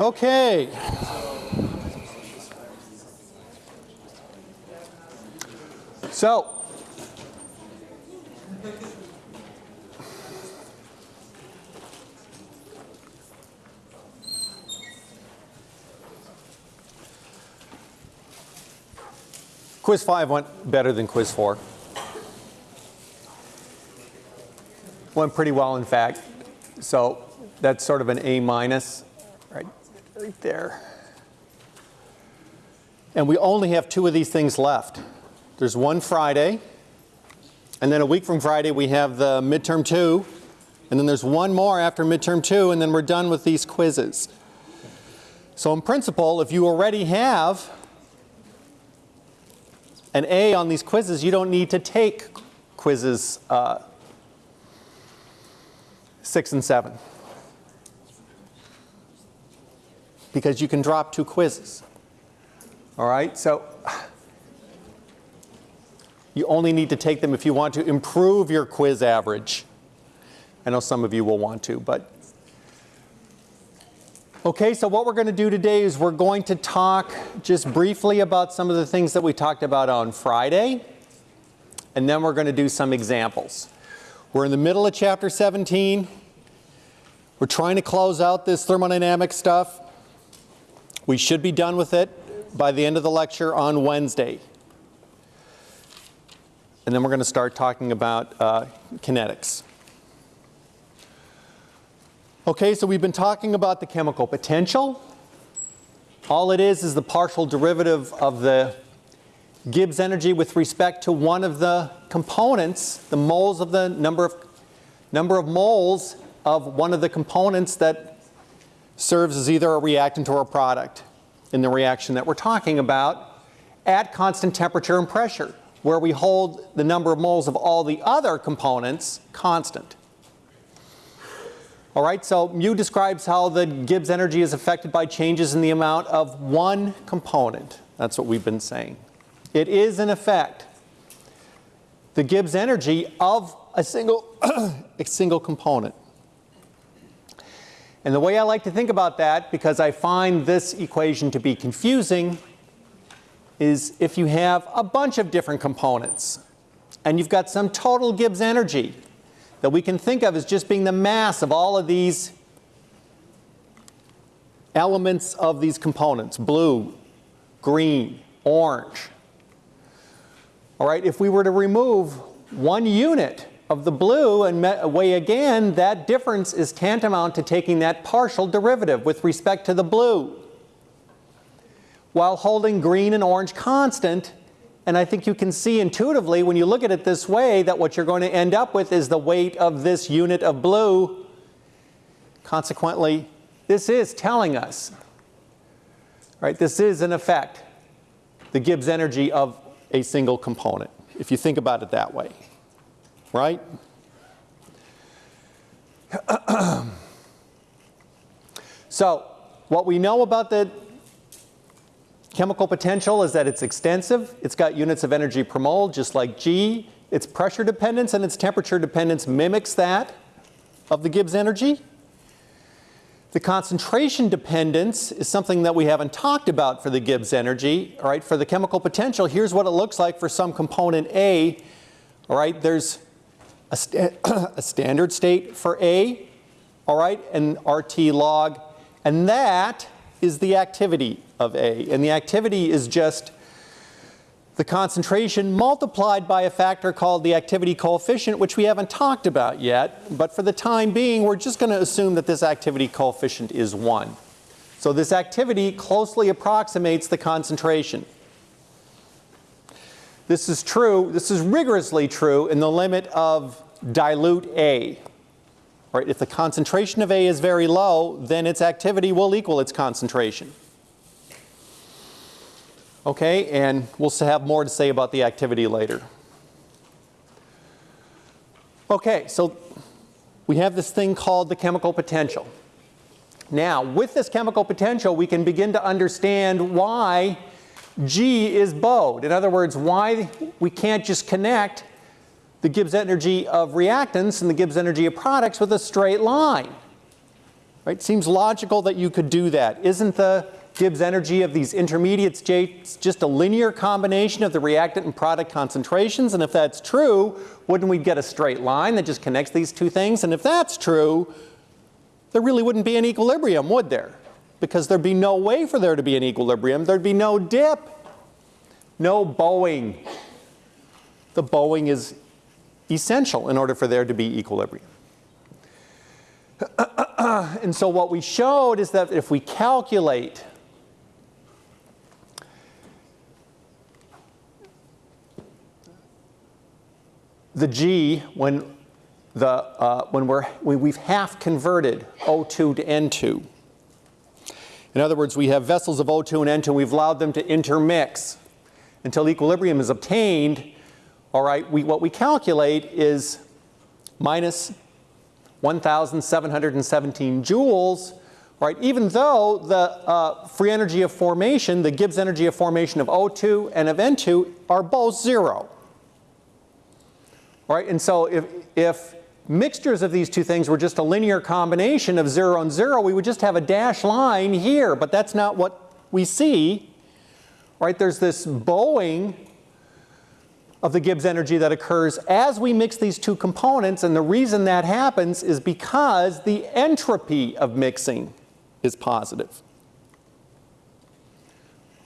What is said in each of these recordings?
Okay. So, quiz 5 went better than quiz 4. Went pretty well, in fact. So that's sort of an A minus right there. And we only have two of these things left. There's one Friday, and then a week from Friday we have the midterm two, and then there's one more after midterm two, and then we're done with these quizzes. So in principle, if you already have an A on these quizzes, you don't need to take quizzes uh, 6 and 7. Because you can drop two quizzes. All right, so you only need to take them if you want to improve your quiz average. I know some of you will want to, but. Okay, so what we're going to do today is we're going to talk just briefly about some of the things that we talked about on Friday, and then we're going to do some examples. We're in the middle of chapter 17. We're trying to close out this thermodynamic stuff. We should be done with it by the end of the lecture on Wednesday. And then we're going to start talking about uh, kinetics. Okay, so we've been talking about the chemical potential. All it is is the partial derivative of the Gibbs energy with respect to one of the components, the moles of the number of, number of moles of one of the components that serves as either a reactant or a product in the reaction that we're talking about at constant temperature and pressure, where we hold the number of moles of all the other components constant. All right, so mu describes how the Gibbs energy is affected by changes in the amount of one component. That's what we've been saying. It is, in effect, the Gibbs energy of a single, a single component. And the way I like to think about that, because I find this equation to be confusing, is if you have a bunch of different components and you've got some total Gibbs energy that we can think of as just being the mass of all of these elements of these components, blue, green, orange. All right, if we were to remove one unit of the blue and weigh again, that difference is tantamount to taking that partial derivative with respect to the blue while holding green and orange constant. And I think you can see intuitively when you look at it this way that what you're going to end up with is the weight of this unit of blue. Consequently, this is telling us, right, this is in effect the Gibbs energy of a single component, if you think about it that way right? so what we know about the chemical potential is that it's extensive. It's got units of energy per mole just like G. Its pressure dependence and its temperature dependence mimics that of the Gibbs energy. The concentration dependence is something that we haven't talked about for the Gibbs energy. All right, for the chemical potential, here's what it looks like for some component A. All right, there's a, a standard state for A, all right, and RT log, and that is the activity of A. And the activity is just the concentration multiplied by a factor called the activity coefficient, which we haven't talked about yet. But for the time being, we're just going to assume that this activity coefficient is 1. So this activity closely approximates the concentration. This is true, this is rigorously true in the limit of dilute A. Right? If the concentration of A is very low, then its activity will equal its concentration. Okay, and we'll have more to say about the activity later. Okay, so we have this thing called the chemical potential. Now, with this chemical potential, we can begin to understand why G is bowed. In other words, why we can't just connect the Gibbs energy of reactants and the Gibbs energy of products with a straight line. Right? Seems logical that you could do that. Isn't the Gibbs energy of these intermediate states just a linear combination of the reactant and product concentrations? And if that's true, wouldn't we get a straight line that just connects these two things? And if that's true, there really wouldn't be an equilibrium, would there? Because there'd be no way for there to be an equilibrium. There'd be no dip, no bowing. The bowing is essential in order for there to be equilibrium. and so what we showed is that if we calculate the G when, the, uh, when, we're, when we've half converted O2 to N2. In other words, we have vessels of O2 and N2 and we've allowed them to intermix until equilibrium is obtained. All right, we, what we calculate is minus 1,717 joules, right? Even though the uh, free energy of formation, the Gibbs energy of formation of O2 and of N2 are both zero. Right? And so if, if mixtures of these two things were just a linear combination of 0 and 0, we would just have a dash line here, but that's not what we see. Right? There's this bowing of the Gibbs energy that occurs as we mix these two components, and the reason that happens is because the entropy of mixing is positive.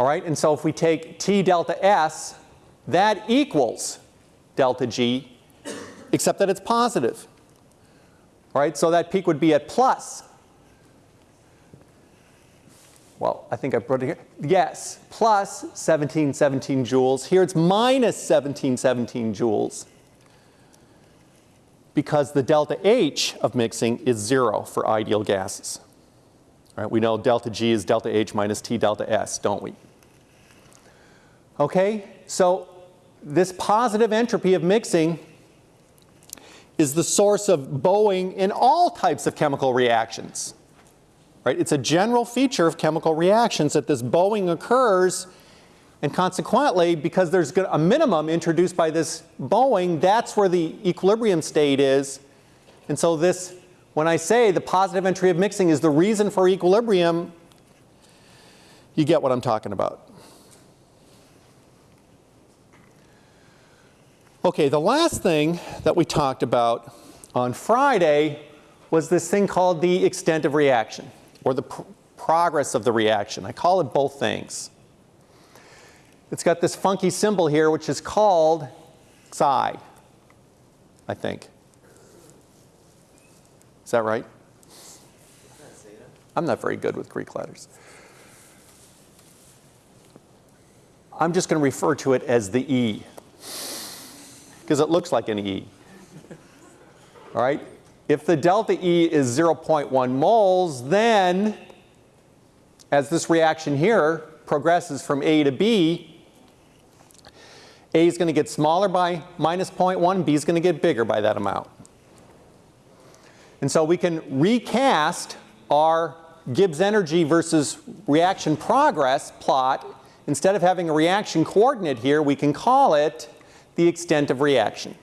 All right, and so if we take T delta S, that equals delta G except that it's positive. Right? So that peak would be at plus. Well, I think I put it here. Yes, plus 1717 joules. Here it's minus 1717 joules because the delta H of mixing is zero for ideal gases. Right? We know delta G is delta H minus T delta S, don't we? Okay, so this positive entropy of mixing is the source of bowing in all types of chemical reactions. Right? It's a general feature of chemical reactions that this bowing occurs and consequently, because there's a minimum introduced by this bowing, that's where the equilibrium state is. And so this, when I say the positive entropy of mixing is the reason for equilibrium, you get what I'm talking about. Okay, the last thing that we talked about on Friday was this thing called the extent of reaction, or the pr progress of the reaction. I call it both things. It's got this funky symbol here, which is called psi, I think. Is that right? I'm not very good with Greek letters. I'm just going to refer to it as the E because it looks like an E. All right? If the delta E is 0.1 moles, then as this reaction here progresses from A to B, A is going to get smaller by minus 0.1, B is going to get bigger by that amount. And so we can recast our Gibbs energy versus reaction progress plot. Instead of having a reaction coordinate here, we can call it the extent of reaction.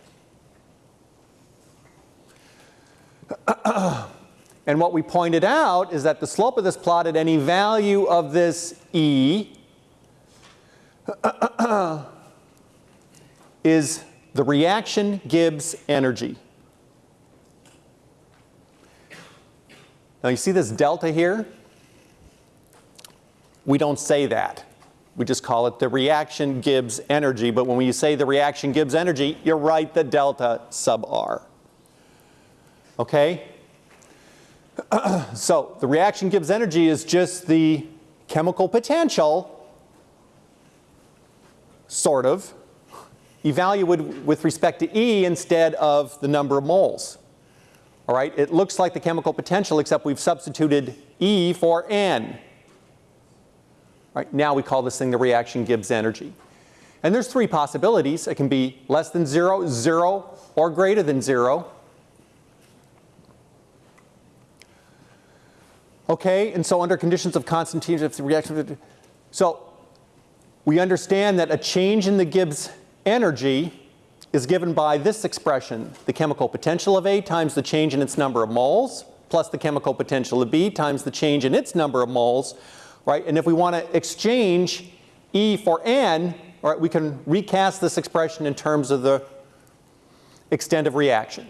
and what we pointed out is that the slope of this plot at any value of this E is the reaction Gibbs energy. Now you see this delta here? We don't say that. We just call it the reaction Gibbs energy. But when you say the reaction Gibbs energy, you're right, the delta sub R. Okay? so the reaction Gibbs energy is just the chemical potential, sort of, evaluated with respect to E instead of the number of moles. All right, it looks like the chemical potential except we've substituted E for N. Right? Now we call this thing the reaction Gibbs energy. And there's three possibilities. It can be less than zero, zero, or greater than zero. Okay, and so under conditions of constant T, if the reaction, so we understand that a change in the Gibbs energy is given by this expression, the chemical potential of A times the change in its number of moles. plus the chemical potential of B times the change in its number of moles, right? And if we want to exchange E for N, right, we can recast this expression in terms of the extent of reaction.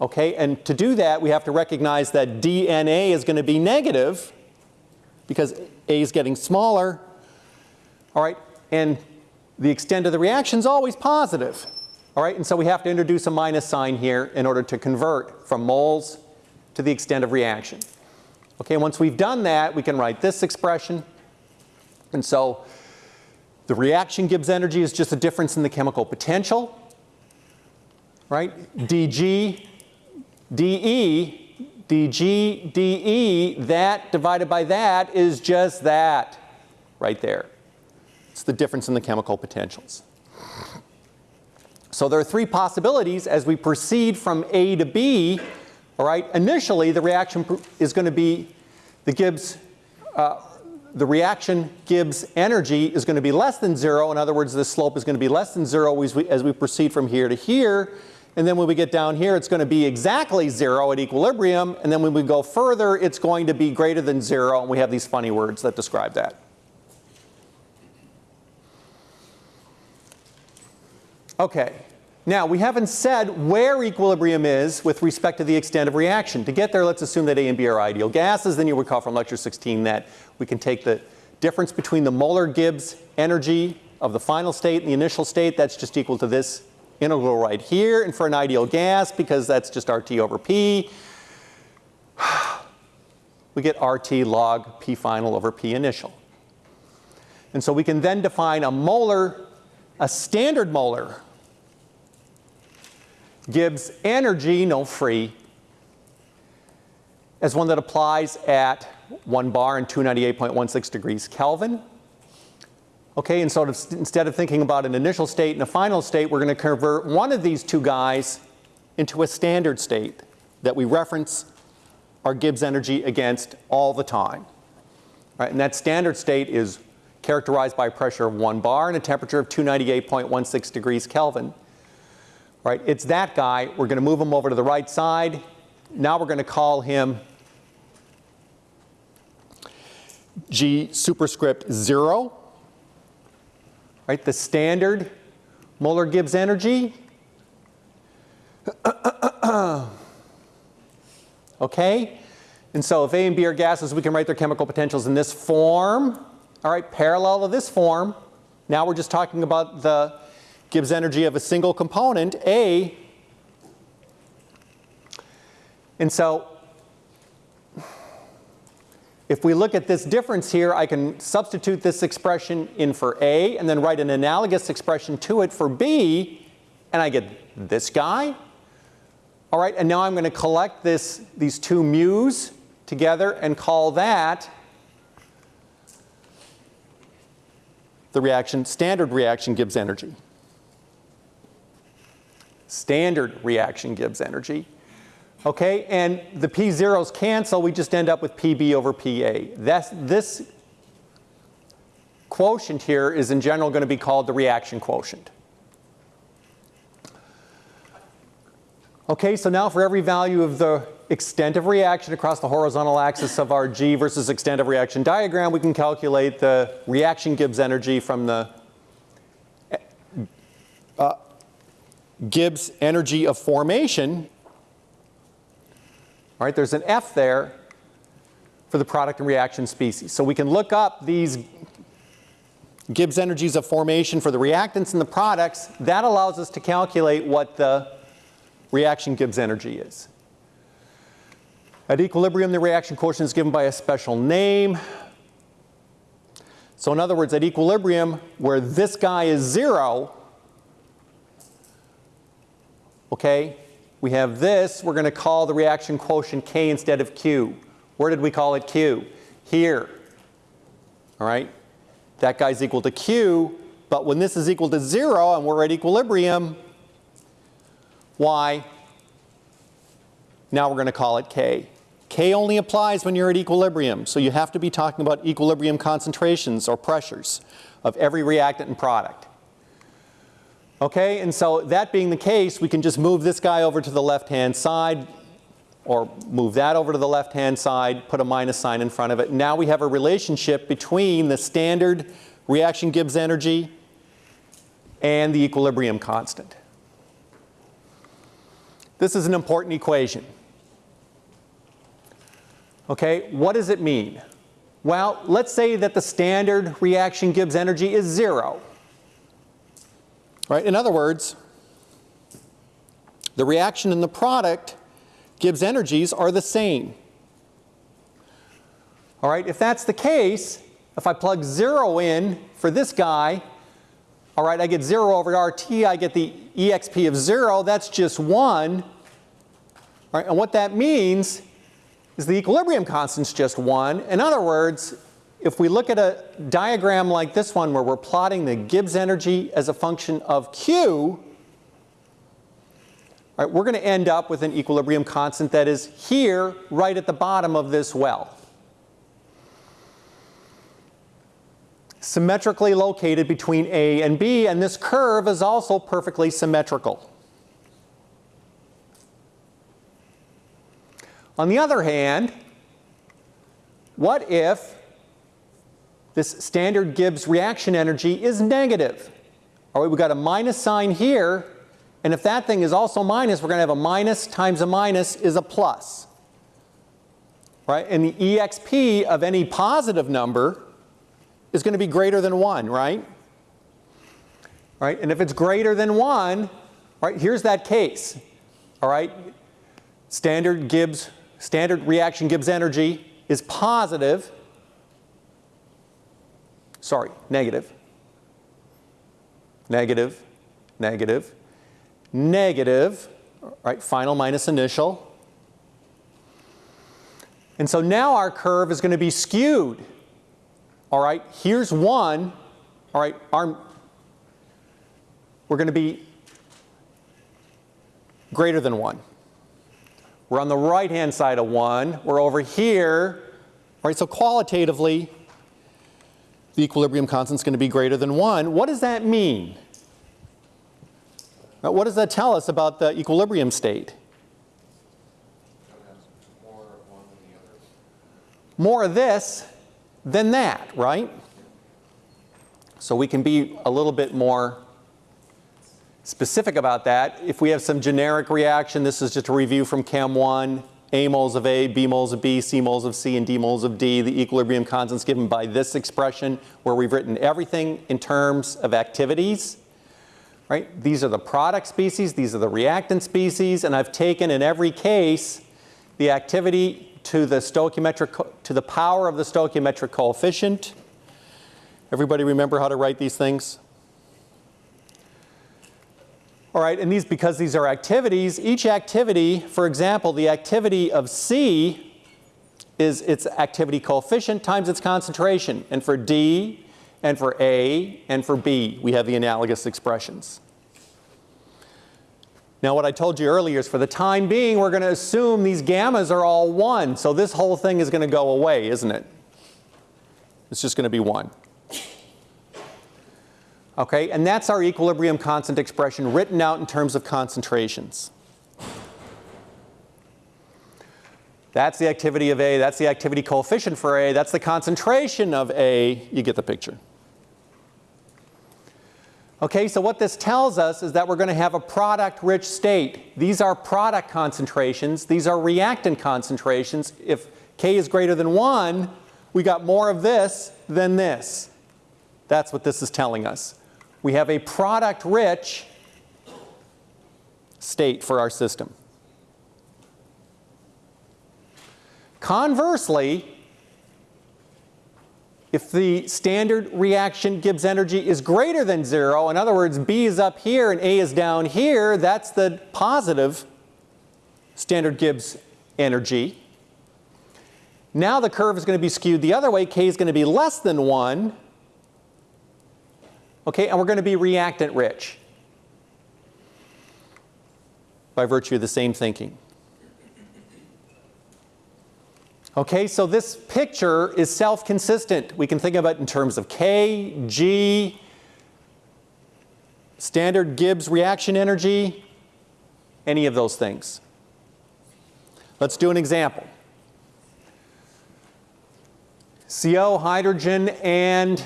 Okay, and to do that, we have to recognize that DNA is going to be negative because A is getting smaller. All right, and the extent of the reaction is always positive. All right, and so we have to introduce a minus sign here in order to convert from moles to the extent of reaction. Okay, once we've done that, we can write this expression. And so the reaction Gibbs energy is just a difference in the chemical potential, right? dG, dE, dG, dE, that divided by that is just that right there. It's the difference in the chemical potentials. So there are three possibilities as we proceed from A to B. All right, initially the reaction is going to be the Gibbs, uh, the reaction Gibbs energy is going to be less than zero. In other words, the slope is going to be less than zero as we, as we proceed from here to here. And then when we get down here, it's going to be exactly zero at equilibrium. And then when we go further, it's going to be greater than zero. And we have these funny words that describe that. Okay, now we haven't said where equilibrium is with respect to the extent of reaction. To get there, let's assume that A and B are ideal gases. Then you recall from lecture 16 that we can take the difference between the molar Gibbs energy of the final state and the initial state. That's just equal to this integral right here. And for an ideal gas, because that's just RT over P, we get RT log P final over P initial. And so we can then define a molar, a standard molar Gibbs energy, no free, as one that applies at 1 bar and 298.16 degrees Kelvin. Okay, and so instead of thinking about an initial state and a final state, we're going to convert one of these two guys into a standard state that we reference our Gibbs energy against all the time. Right, and that standard state is characterized by pressure of 1 bar and a temperature of 298.16 degrees Kelvin right? It's that guy. We're going to move him over to the right side. Now we're going to call him G superscript 0, right? The standard molar Gibbs energy. okay? And so if A and B are gases, we can write their chemical potentials in this form. All right, parallel to this form. Now we're just talking about the Gibbs energy of a single component, A. And so if we look at this difference here, I can substitute this expression in for A and then write an analogous expression to it for B, and I get this guy. All right, and now I'm going to collect this, these two mu's together and call that the reaction, standard reaction Gibbs energy standard reaction Gibbs energy. Okay, and the P zeros cancel, we just end up with PB over PA. That's, this quotient here is in general going to be called the reaction quotient. Okay, so now for every value of the extent of reaction across the horizontal axis of our G versus extent of reaction diagram, we can calculate the reaction Gibbs energy from the Gibbs energy of formation, all right, there's an F there for the product and reaction species. So we can look up these Gibbs energies of formation for the reactants and the products. That allows us to calculate what the reaction Gibbs energy is. At equilibrium, the reaction quotient is given by a special name. So in other words, at equilibrium, where this guy is zero, okay? We have this, we're going to call the reaction quotient K instead of Q. Where did we call it Q? Here, all right? That guy's equal to Q, but when this is equal to zero and we're at equilibrium, why? Now we're going to call it K. K only applies when you're at equilibrium, so you have to be talking about equilibrium concentrations or pressures of every reactant and product. Okay, and so that being the case, we can just move this guy over to the left-hand side. or move that over to the left-hand side, put a minus sign in front of it. Now we have a relationship between the standard reaction Gibbs energy and the equilibrium constant. This is an important equation. Okay, what does it mean? Well, let's say that the standard reaction Gibbs energy is zero. Right? In other words, the reaction and the product Gibbs energies are the same. All right, if that's the case, if I plug zero in for this guy, all right, I get zero over RT, I get the EXP of zero, that's just one. All right, and what that means is the equilibrium constant's just one. In other words, if we look at a diagram like this one where we're plotting the Gibbs energy as a function of Q, right, we're going to end up with an equilibrium constant that is here, right at the bottom of this well. Symmetrically located between A and B, and this curve is also perfectly symmetrical. On the other hand, what if this standard Gibbs reaction energy is negative? All right, we've got a minus sign here, and if that thing is also minus, we're going to have a minus times a minus is a plus. Right? And the EXP of any positive number is going to be greater than 1, right? Right? And if it's greater than 1, right, here's that case. All right? Standard Gibbs, standard reaction Gibbs energy is positive. Sorry, negative. Negative, negative, negative, right, final minus initial. And so now our curve is going to be skewed. All right, here's one. All right, our, we're going to be greater than 1. We're on the right-hand side of 1. We're over here. All right, so qualitatively, the equilibrium constant is going to be greater than 1. What does that mean? Now, what does that tell us about the equilibrium state? More of this than that, right? So we can be a little bit more specific about that. If we have some generic reaction, this is just a review from Chem 1, A moles of A, B moles of B, C moles of C, and D moles of D. The equilibrium constants given by this expression where we've written everything in terms of activities. Right? These are the product species, these are the reactant species, and I've taken in every case the activity to the stoichiometric, to the power of the stoichiometric coefficient. Everybody remember how to write these things? All right, and these, because these are activities, each activity, for example, the activity of C is its activity coefficient times its concentration. And for D, and for A, and for B, we have the analogous expressions. Now what I told you earlier is for the time being, we're going to assume these gammas are all 1. So this whole thing is going to go away, isn't it? It's just going to be 1. Okay, and that's our equilibrium constant expression written out in terms of concentrations. That's the activity of A, that's the activity coefficient for A, that's the concentration of A, you get the picture. Okay, so what this tells us is that we're going to have a product-rich state. These are product concentrations. These are reactant concentrations. If K is greater than 1, we got more of this than this. That's what this is telling us. We have a product-rich state for our system. Conversely, if the standard reaction Gibbs energy is greater than zero, in other words, B is up here and A is down here, that's the positive standard Gibbs energy. Now the curve is going to be skewed the other way. K is going to be less than 1. Okay, and we're going to be reactant rich by virtue of the same thinking. Okay, so this picture is self-consistent. We can think of it in terms of K, G, standard Gibbs reaction energy, any of those things. Let's do an example. CO, hydrogen, and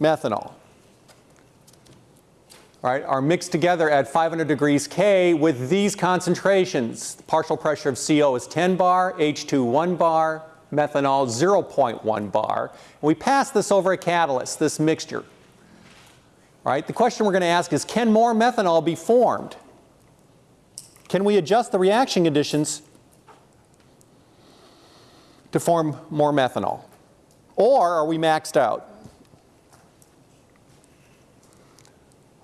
methanol. Right, are mixed together at 500 degrees K with these concentrations. The partial pressure of CO is 10 bar, H2 1 bar, methanol 0.1 bar. we pass this over a catalyst, this mixture. All right, the question we're going to ask is, can more methanol be formed? Can we adjust the reaction conditions to form more methanol? Or are we maxed out?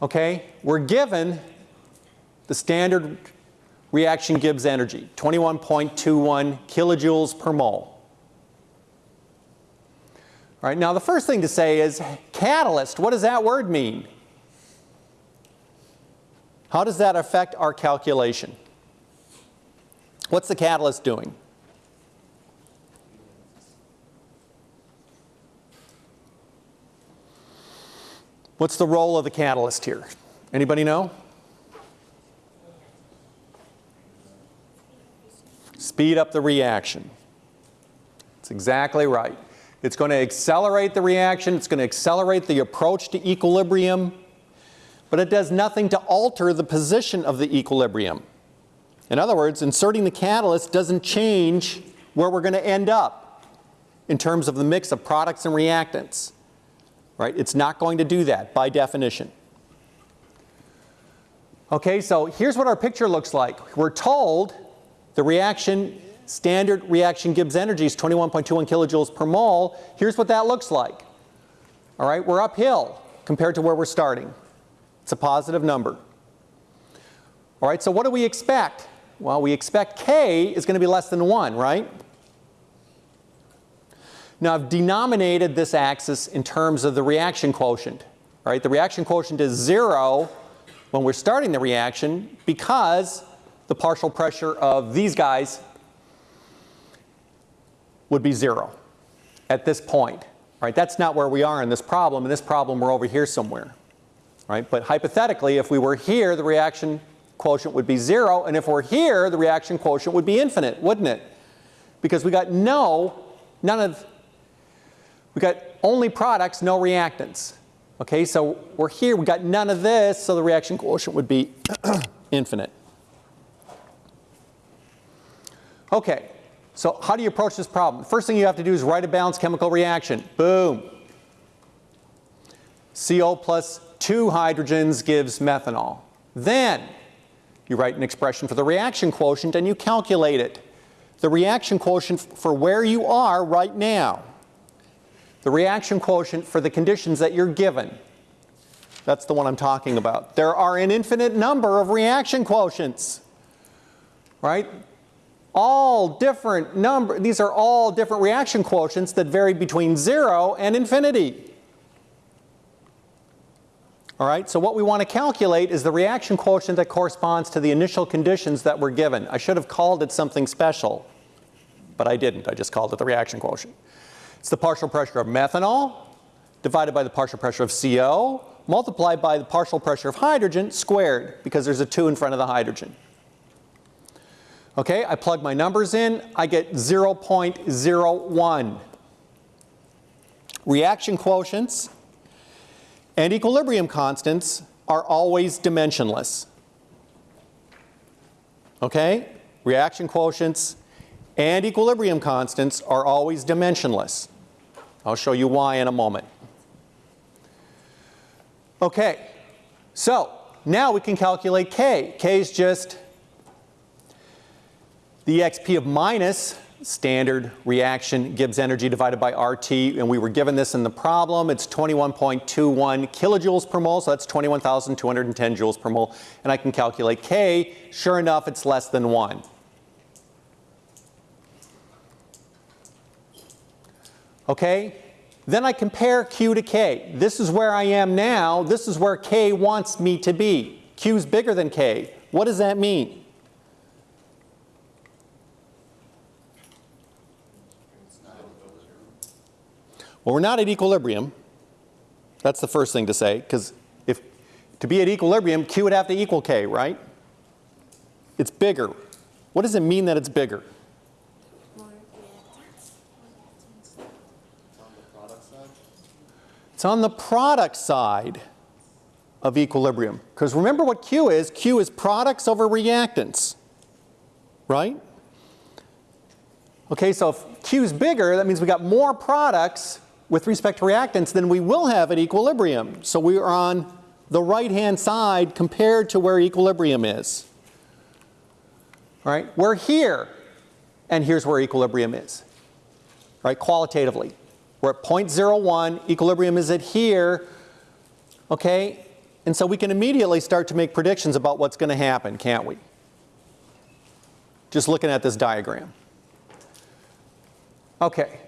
Okay, we're given the standard reaction Gibbs energy, 21.21 kilojoules per mole. All right, now the first thing to say is catalyst, what does that word mean? How does that affect our calculation? What's the catalyst doing? What's the role of the catalyst here? Anybody know? Speed up the reaction. That's exactly right. It's going to accelerate the reaction. It's going to accelerate the approach to equilibrium. But it does nothing to alter the position of the equilibrium. In other words, inserting the catalyst doesn't change where we're going to end up in terms of the mix of products and reactants. Right? It's not going to do that by definition. Okay, so here's what our picture looks like. We're told the reaction, standard reaction Gibbs energy is 21.21 kilojoules per mole. Here's what that looks like. All right, we're uphill compared to where we're starting. It's a positive number. All right, so what do we expect? Well, we expect K is going to be less than 1, right? Now I've denominated this axis in terms of the reaction quotient. Right? The reaction quotient is zero when we're starting the reaction because the partial pressure of these guys would be zero at this point. Right? That's not where we are in this problem. In this problem we're over here somewhere. Right? But hypothetically if we were here the reaction quotient would be zero and if we're here the reaction quotient would be infinite, wouldn't it? Because we got no, none of we got only products, no reactants. Okay, so we're here, we got none of this, so the reaction quotient would be infinite. Okay, so how do you approach this problem? First thing you have to do is write a balanced chemical reaction. Boom. CO plus two hydrogens gives methanol. Then you write an expression for the reaction quotient and you calculate it. The reaction quotient for where you are right now the reaction quotient for the conditions that you're given. That's the one I'm talking about. There are an infinite number of reaction quotients, right? All different number, these are all different reaction quotients that vary between zero and infinity. All right, so what we want to calculate is the reaction quotient that corresponds to the initial conditions that were given. I should have called it something special, but I didn't. I just called it the reaction quotient. It's the partial pressure of methanol divided by the partial pressure of CO multiplied by the partial pressure of hydrogen squared because there's a 2 in front of the hydrogen. Okay, I plug my numbers in, I get 0.01. Reaction quotients and equilibrium constants are always dimensionless. Okay, reaction quotients and equilibrium constants are always dimensionless. I'll show you why in a moment. Okay, so now we can calculate K. K is just the exp of minus standard reaction Gibbs energy divided by RT and we were given this in the problem. It's 21.21 kilojoules per mole so that's 21,210 joules per mole and I can calculate K. Sure enough it's less than 1. Okay? Then I compare Q to K. This is where I am now. This is where K wants me to be. Q is bigger than K. What does that mean? Well, we're not at equilibrium. That's the first thing to say, because if to be at equilibrium, Q would have to equal K, right? It's bigger. What does it mean that it's bigger? More reactants. It's on the product side of equilibrium. Because remember what Q is. Q is products over reactants, right? Okay, so if Q is bigger, that means we got more products with respect to reactants than we will have at equilibrium. So we are on the right-hand side compared to where equilibrium is. All right, we're here, and here's where equilibrium is, right, qualitatively. We're at 0.01, equilibrium is at here, okay? And so we can immediately start to make predictions about what's going to happen, can't we? Just looking at this diagram. Okay,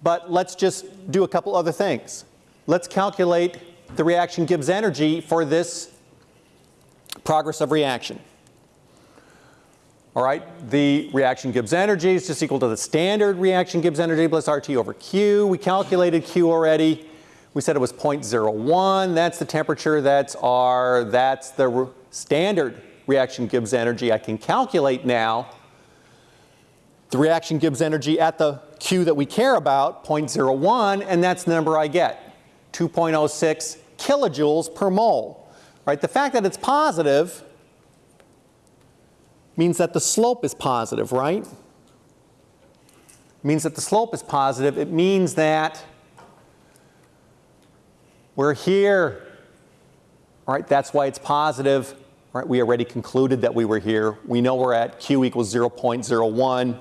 but let's just do a couple other things. Let's calculate the reaction Gibbs energy for this progress of reaction. All right, the reaction Gibbs energy is just equal to the standard reaction Gibbs energy plus RT over Q. We calculated Q already. We said it was 0.01. That's the temperature. That's R. That's the re standard reaction Gibbs energy. I can calculate now the reaction Gibbs energy at the Q that we care about, 0.01, and that's the number I get, 2.06 kilojoules per mole. Right? The fact that it's positive means that the slope is positive, right? Means that the slope is positive. It means that we're here. Right, that's why it's positive. Right, we already concluded that we were here. We know we're at Q equals 0.01.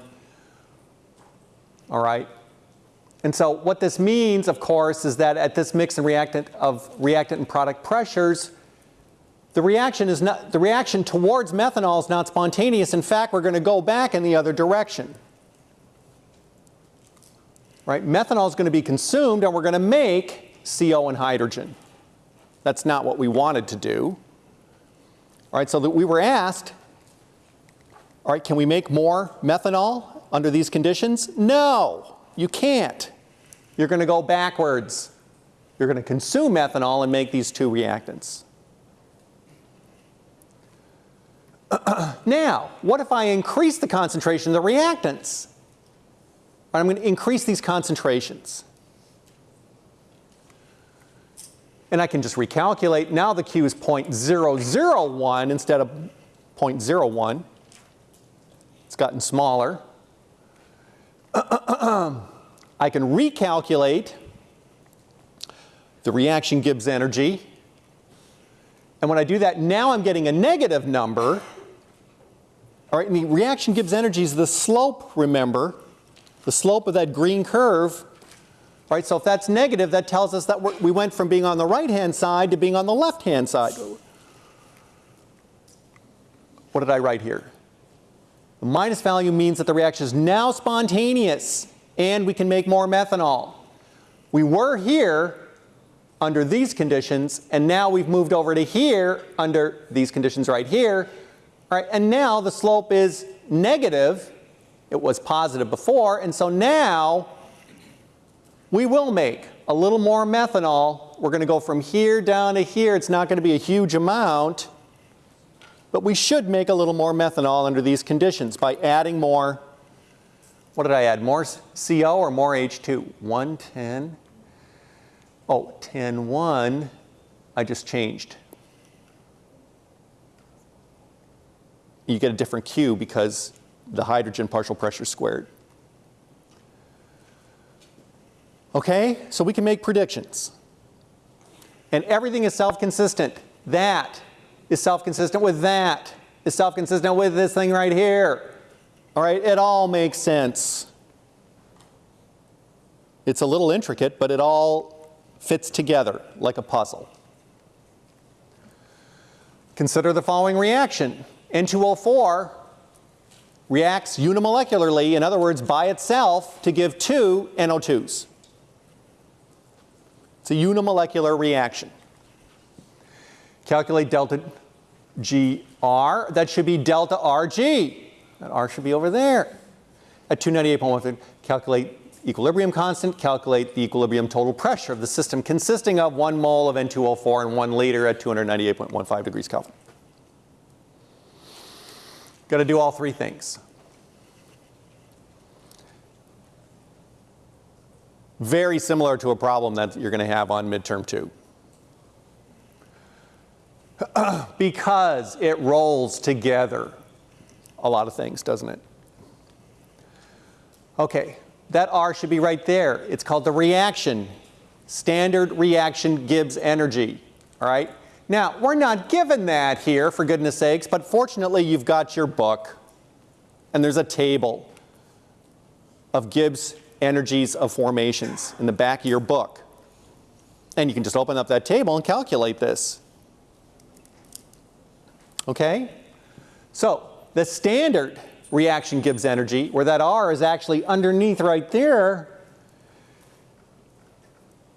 All right. And so what this means, of course, is that at this mix and reactant of reactant and product pressures, the reaction, is not, the reaction towards methanol is not spontaneous. In fact, we're going to go back in the other direction. Right? Methanol is going to be consumed and we're going to make CO and hydrogen. That's not what we wanted to do. All right, so that we were asked, all right, can we make more methanol under these conditions? No, you can't. You're going to go backwards. You're going to consume methanol and make these two reactants. now, what if I increase the concentration of the reactants? I'm going to increase these concentrations. And I can just recalculate. Now the Q is 0.001 instead of 0.01. It's gotten smaller. I can recalculate the reaction Gibbs energy. And when I do that, now I'm getting a negative number all right, and the reaction Gibbs energy is the slope, remember, the slope of that green curve. All right, so if that's negative, that tells us that we went from being on the right-hand side to being on the left-hand side. What did I write here? The minus value means that the reaction is now spontaneous and we can make more methanol. We were here under these conditions and now we've moved over to here under these conditions right here all right, and now the slope is negative. It was positive before, and so now we will make a little more methanol. We're going to go from here down to here. It's not going to be a huge amount, but we should make a little more methanol under these conditions by adding more, what did I add, more CO or more H2? 110, oh, 10, 1, I just changed. You get a different Q because the hydrogen partial pressure squared. Okay, so we can make predictions. And everything is self-consistent. That is self-consistent with that. Is self-consistent with this thing right here. All right, it all makes sense. It's a little intricate, but it all fits together like a puzzle. Consider the following reaction. N2O4 reacts unimolecularly, in other words, by itself, to give two NO2s. It's a unimolecular reaction. Calculate delta GR. That should be delta RG. That R should be over there. At 298.15, calculate equilibrium constant, calculate the equilibrium total pressure of the system consisting of one mole of N2O4 and one liter at 298.15 degrees Kelvin. Got to do all three things. Very similar to a problem that you're going to have on midterm two. because it rolls together a lot of things, doesn't it? Okay, that R should be right there. It's called the reaction. Standard reaction Gibbs energy, all right? Now, we're not given that here, for goodness sakes, but fortunately you've got your book, and there's a table of Gibbs energies of formations in the back of your book. And you can just open up that table and calculate this. Okay? So, the standard reaction Gibbs energy, where that R is actually underneath right there,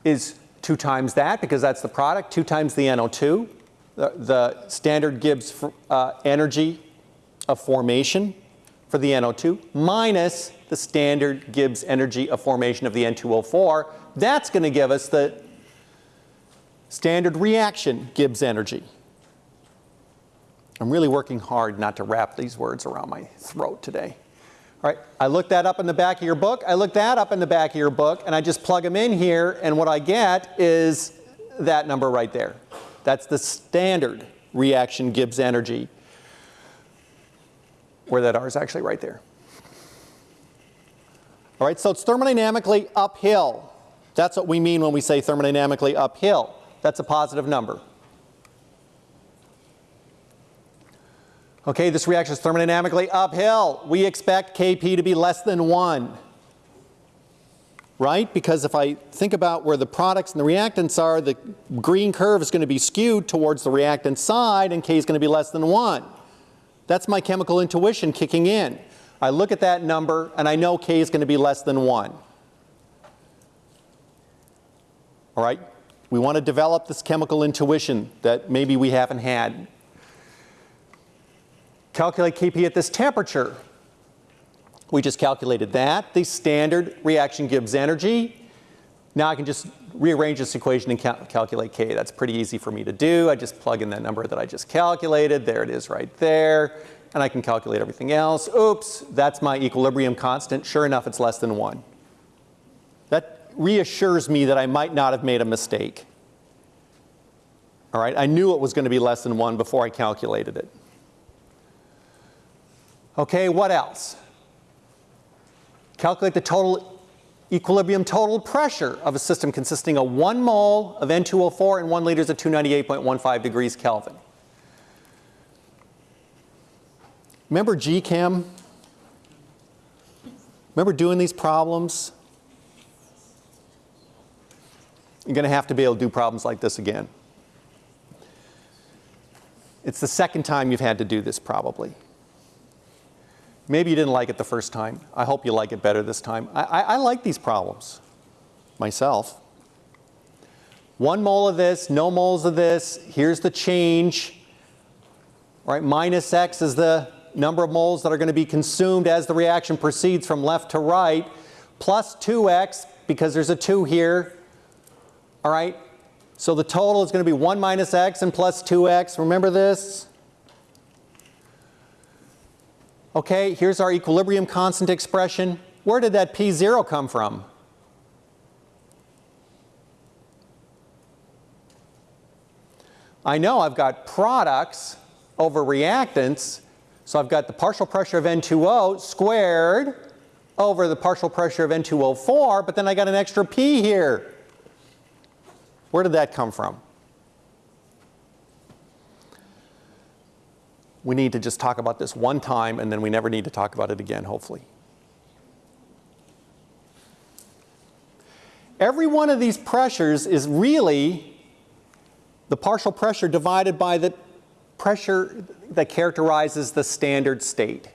is 2 times that, because that's the product, 2 times the NO2, the, the standard Gibbs uh, energy of formation for the NO2, minus the standard Gibbs energy of formation of the N2O4. That's going to give us the standard reaction Gibbs energy. I'm really working hard not to wrap these words around my throat today. All right, I look that up in the back of your book. I look that up in the back of your book, and I just plug them in here, and what I get is that number right there. That's the standard reaction Gibbs energy, where that R is actually right there. All right, so it's thermodynamically uphill. That's what we mean when we say thermodynamically uphill. That's a positive number. Okay, this reaction is thermodynamically uphill. We expect Kp to be less than 1. Right? Because if I think about where the products and the reactants are, the green curve is going to be skewed towards the reactant side and K is going to be less than 1. That's my chemical intuition kicking in. I look at that number and I know K is going to be less than 1. All right? We want to develop this chemical intuition that maybe we haven't had Calculate Kp at this temperature. We just calculated that. The standard reaction Gibbs energy. Now I can just rearrange this equation and cal calculate K. That's pretty easy for me to do. I just plug in that number that I just calculated. There it is right there. And I can calculate everything else. Oops, that's my equilibrium constant. Sure enough, it's less than 1. That reassures me that I might not have made a mistake. All right, I knew it was going to be less than 1 before I calculated it. Okay, what else? Calculate the total equilibrium total pressure of a system consisting of 1 mole of N2O4 and 1 liters of 298.15 degrees Kelvin. Remember GChem? Remember doing these problems? You're going to have to be able to do problems like this again. It's the second time you've had to do this probably. Maybe you didn't like it the first time. I hope you like it better this time. I, I, I like these problems myself. One mole of this, no moles of this. Here's the change. All right, minus x is the number of moles that are going to be consumed as the reaction proceeds from left to right, plus 2x, because there's a 2 here. All right, so the total is going to be 1 minus x and plus 2x. Remember this? Okay, here's our equilibrium constant expression. Where did that P0 come from? I know I've got products over reactants, so I've got the partial pressure of N2O squared over the partial pressure of N2O4, but then I got an extra P here. Where did that come from? We need to just talk about this one time and then we never need to talk about it again, hopefully. Every one of these pressures is really the partial pressure divided by the pressure that characterizes the standard state.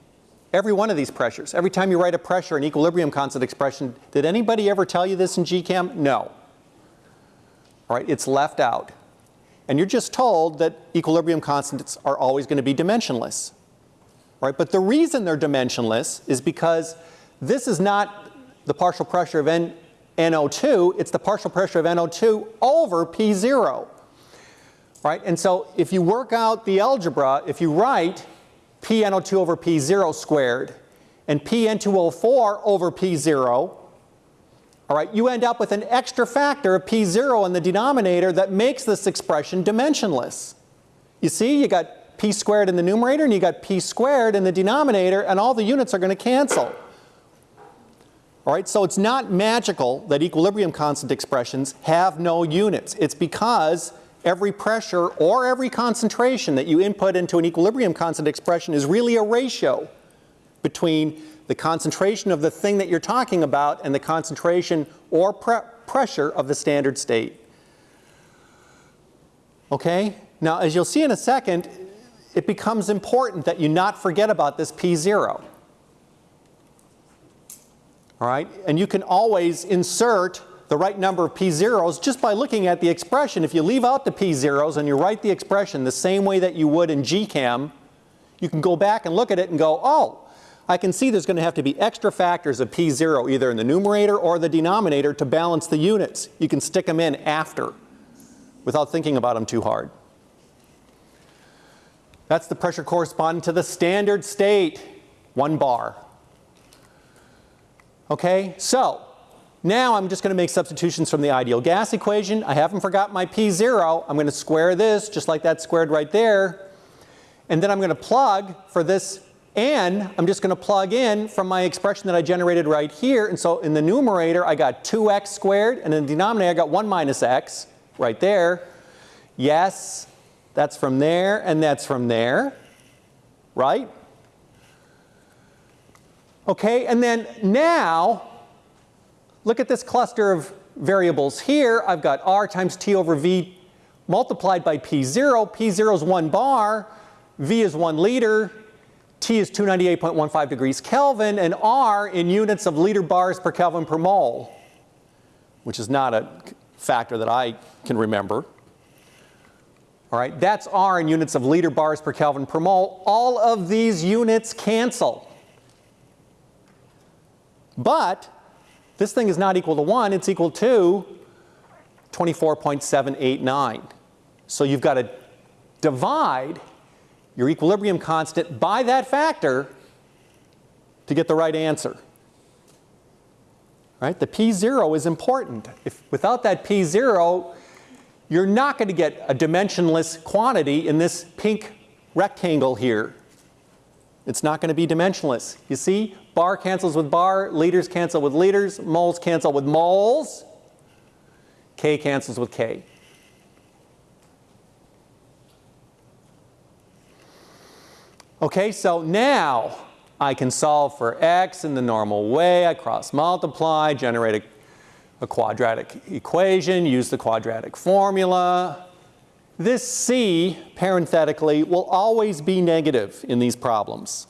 Every one of these pressures. Every time you write a pressure and equilibrium constant expression, did anybody ever tell you this in GChem? No. All right, it's left out. And you're just told that equilibrium constants are always going to be dimensionless. Right? But the reason they're dimensionless is because this is not the partial pressure of N NO2, it's the partial pressure of NO2 over P0. Right? And so if you work out the algebra, if you write PnO2 over P0 squared and PN2O4 over P0, all right, you end up with an extra factor of P0 in the denominator that makes this expression dimensionless. You see, you got P squared in the numerator and you got P squared in the denominator and all the units are going to cancel. All right, so it's not magical that equilibrium constant expressions have no units. It's because every pressure or every concentration that you input into an equilibrium constant expression is really a ratio between the concentration of the thing that you're talking about and the concentration or pre pressure of the standard state. Okay? Now, as you'll see in a second, it becomes important that you not forget about this P0. All right? And you can always insert the right number of P0s just by looking at the expression. If you leave out the P0s and you write the expression the same way that you would in GChem, you can go back and look at it and go, oh, I can see there's going to have to be extra factors of P0 either in the numerator or the denominator to balance the units. You can stick them in after without thinking about them too hard. That's the pressure corresponding to the standard state, one bar. Okay, so now I'm just going to make substitutions from the ideal gas equation. I haven't forgot my P0. I'm going to square this just like that squared right there. And then I'm going to plug for this n, I'm just going to plug in from my expression that I generated right here. And so in the numerator, I got 2x squared. And in the denominator, I got 1 minus x right there. Yes, that's from there and that's from there, right? Okay, and then now, look at this cluster of variables here. I've got r times t over v multiplied by p0. p0 is 1 bar, v is 1 liter, t is 298.15 degrees Kelvin, and r in units of liter bars per Kelvin per mole, which is not a factor that I can remember. All right, that's R in units of liter bars per Kelvin per mole. All of these units cancel. But this thing is not equal to 1, it's equal to 24.789. So you've got to divide your equilibrium constant by that factor to get the right answer. Right? The P0 is important. If without that P0, you're not going to get a dimensionless quantity in this pink rectangle here. It's not going to be dimensionless. You see, bar cancels with bar, liters cancel with liters, moles cancel with moles, K cancels with K. Okay, so now I can solve for x in the normal way. I cross multiply, generate a, a quadratic equation, use the quadratic formula. This c, parenthetically, will always be negative in these problems.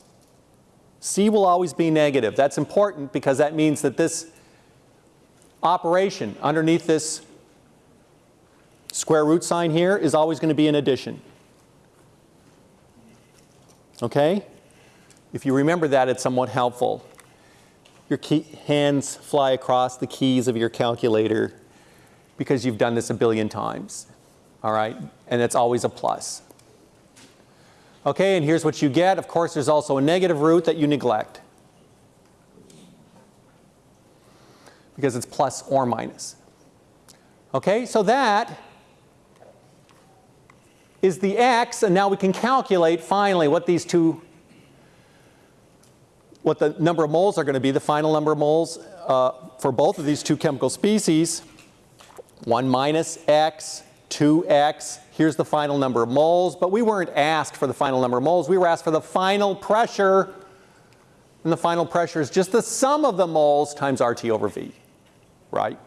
c will always be negative. That's important because that means that this operation underneath this square root sign here is always going to be an addition. Okay? If you remember that, it's somewhat helpful. Your key, hands fly across the keys of your calculator because you've done this a billion times. All right? And it's always a plus. Okay, and here's what you get. Of course, there's also a negative root that you neglect. Because it's plus or minus. Okay, so that is the x, and now we can calculate finally what these two, what the number of moles are going to be, the final number of moles uh, for both of these two chemical species. 1 minus x, 2x, here's the final number of moles, but we weren't asked for the final number of moles, we were asked for the final pressure, and the final pressure is just the sum of the moles times RT over V, right?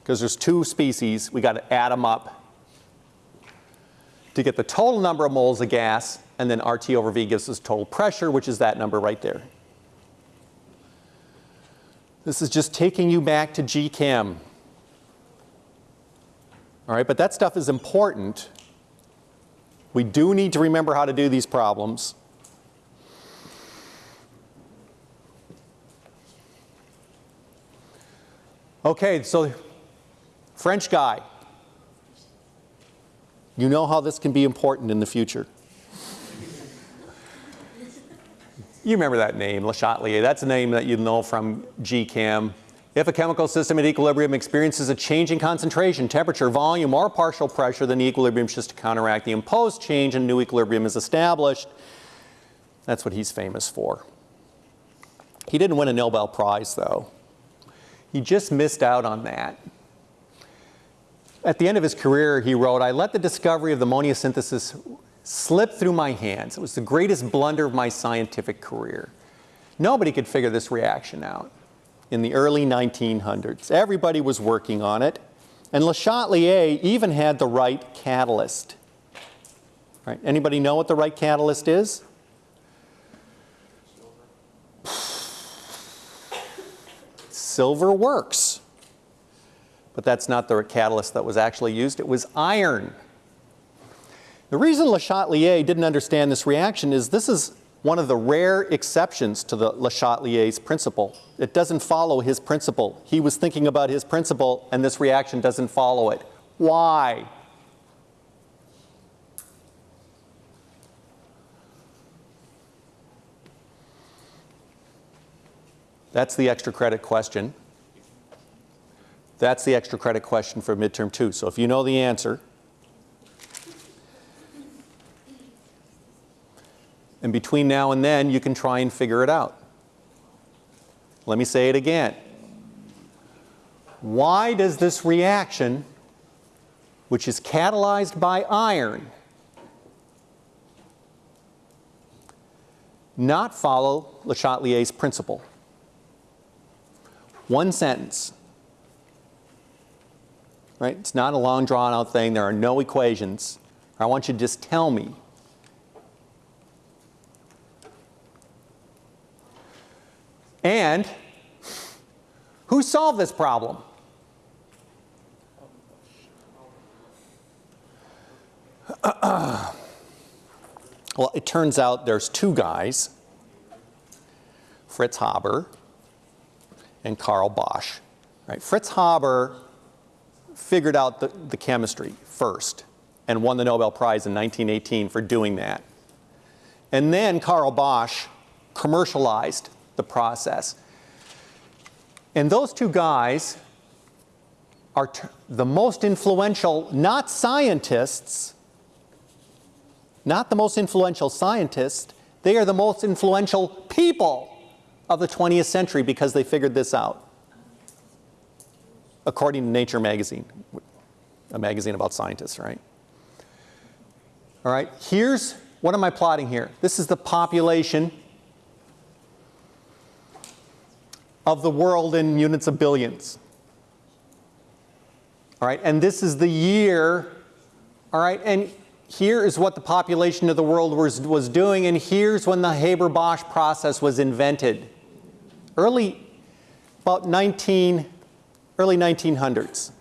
Because there's two species, we got to add them up to get the total number of moles of gas, and then RT over V gives us total pressure, which is that number right there. This is just taking you back to GChem. All right, but that stuff is important. We do need to remember how to do these problems. Okay, so French guy, you know how this can be important in the future. You remember that name, Le Chatelier. That's a name that you know from GChem. If a chemical system at equilibrium experiences a change in concentration, temperature, volume, or partial pressure, then the equilibrium shifts to counteract the imposed change and new equilibrium is established. That's what he's famous for. He didn't win a Nobel Prize, though. He just missed out on that. At the end of his career, he wrote, I let the discovery of the ammonia synthesis slip through my hands. It was the greatest blunder of my scientific career. Nobody could figure this reaction out in the early 1900s. Everybody was working on it. And Le Chatelier even had the right catalyst. Right? Anybody know what the right catalyst is? Silver works. But that's not the catalyst that was actually used. It was iron. The reason Le Chatelier didn't understand this reaction is this is one of the rare exceptions to the Le Chatelier's principle. It doesn't follow his principle. He was thinking about his principle and this reaction doesn't follow it. Why? That's the extra credit question. That's the extra credit question for midterm two. So if you know the answer, and between now and then you can try and figure it out. Let me say it again. Why does this reaction, which is catalyzed by iron, not follow Le Chatelier's principle? One sentence. Right? It's not a long drawn out thing. There are no equations. I want you to just tell me. And who solved this problem? well, it turns out there's two guys, Fritz Haber and Carl Bosch. Right? Fritz Haber figured out the, the chemistry first and won the Nobel Prize in 1918 for doing that. And then Carl Bosch commercialized the process. And those two guys are the most influential, not scientists, not the most influential scientists, they are the most influential people of the 20th century because they figured this out. According to Nature magazine, a magazine about scientists, right? All right, here's, what am I plotting here? This is the population of the world in units of billions. All right, and this is the year, all right, and here is what the population of the world was, was doing, and here's when the Haber-Bosch process was invented. Early, about 19, early 1900s.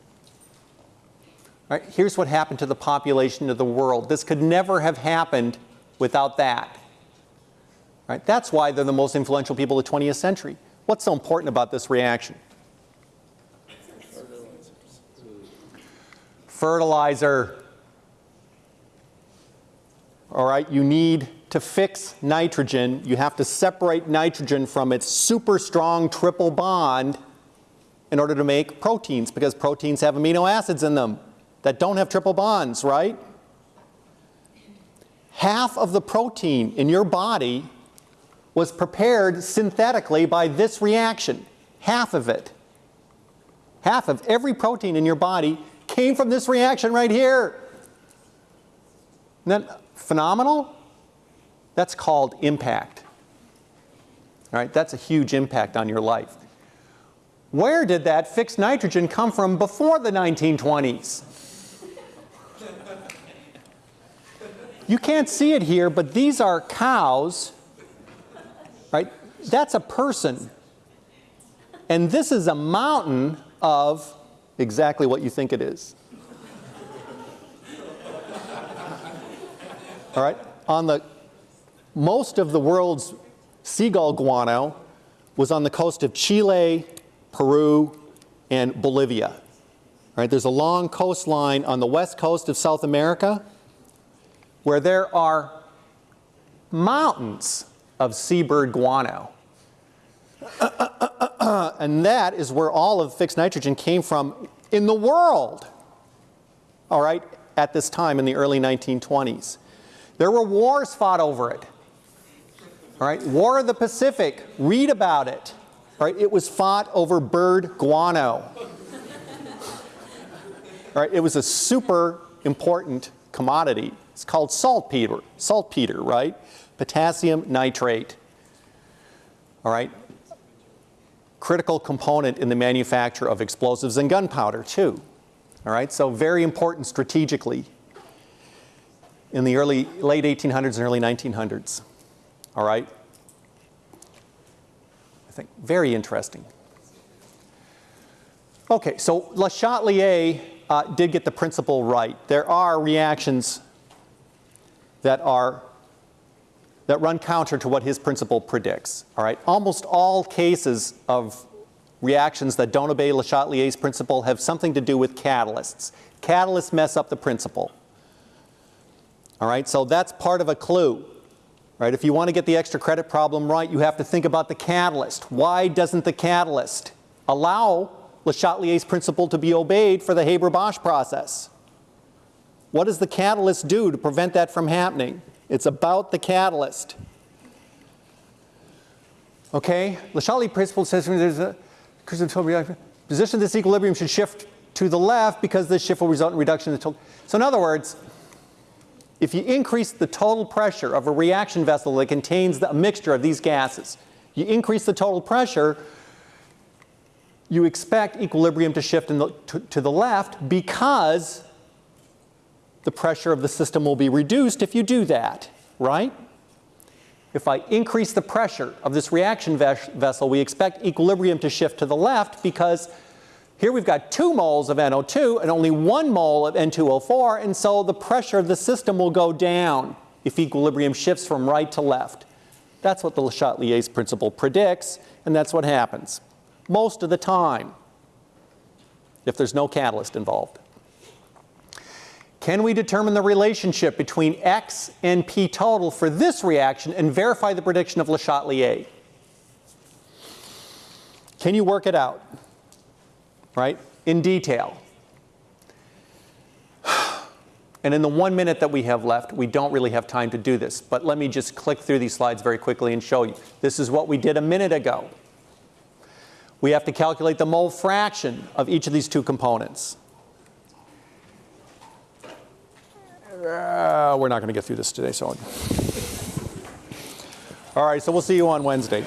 All right, here's what happened to the population of the world. This could never have happened without that. Right, that's why they're the most influential people of the 20th century. What's so important about this reaction? Fertilizer. All right, you need to fix nitrogen, you have to separate nitrogen from its super strong triple bond in order to make proteins because proteins have amino acids in them that don't have triple bonds, right? Half of the protein in your body was prepared synthetically by this reaction. Half of it. Half of every protein in your body came from this reaction right here. Isn't that phenomenal? That's called impact. All right, that's a huge impact on your life. Where did that fixed nitrogen come from before the 1920s? You can't see it here, but these are cows right? That's a person. And this is a mountain of exactly what you think it is. All right? On the most of the world's seagull guano was on the coast of Chile, Peru, and Bolivia. Right, there's a long coastline on the west coast of South America where there are mountains of seabird guano. and that is where all of fixed nitrogen came from in the world, all right, at this time in the early 1920s. There were wars fought over it. All right, War of the Pacific, read about it. Right, it was fought over bird guano. Right, it was a super important commodity. It's called saltpeter, saltpeter, right? Potassium nitrate. All right, critical component in the manufacture of explosives and gunpowder too. All right, so very important strategically in the early, late 1800s and early 1900s. All right? Very interesting. Okay, so Le Chatelier uh, did get the principle right. There are reactions that are that run counter to what his principle predicts. All right, almost all cases of reactions that don't obey Le Chatelier's principle have something to do with catalysts. Catalysts mess up the principle. All right, so that's part of a clue. Right, if you want to get the extra credit problem right, you have to think about the catalyst. Why doesn't the catalyst allow Le Chatelier's principle to be obeyed for the Haber-Bosch process? What does the catalyst do to prevent that from happening? It's about the catalyst. Okay, Le Chatelier principle says there's a position this equilibrium should shift to the left because this shift will result in reduction in the total. So in other words, if you increase the total pressure of a reaction vessel that contains the, a mixture of these gases, you increase the total pressure, you expect equilibrium to shift the, to, to the left because the pressure of the system will be reduced if you do that, right? If I increase the pressure of this reaction ves vessel, we expect equilibrium to shift to the left because here we've got two moles of NO2 and only one mole of N2O4, and so the pressure of the system will go down if equilibrium shifts from right to left. That's what the Le Chatelier's principle predicts, and that's what happens most of the time if there's no catalyst involved. Can we determine the relationship between X and P total for this reaction and verify the prediction of Le Chatelier? Can you work it out? Right, in detail. And in the one minute that we have left, we don't really have time to do this. But let me just click through these slides very quickly and show you. This is what we did a minute ago. We have to calculate the mole fraction of each of these two components. Uh, we're not going to get through this today, so. All right, so we'll see you on Wednesday.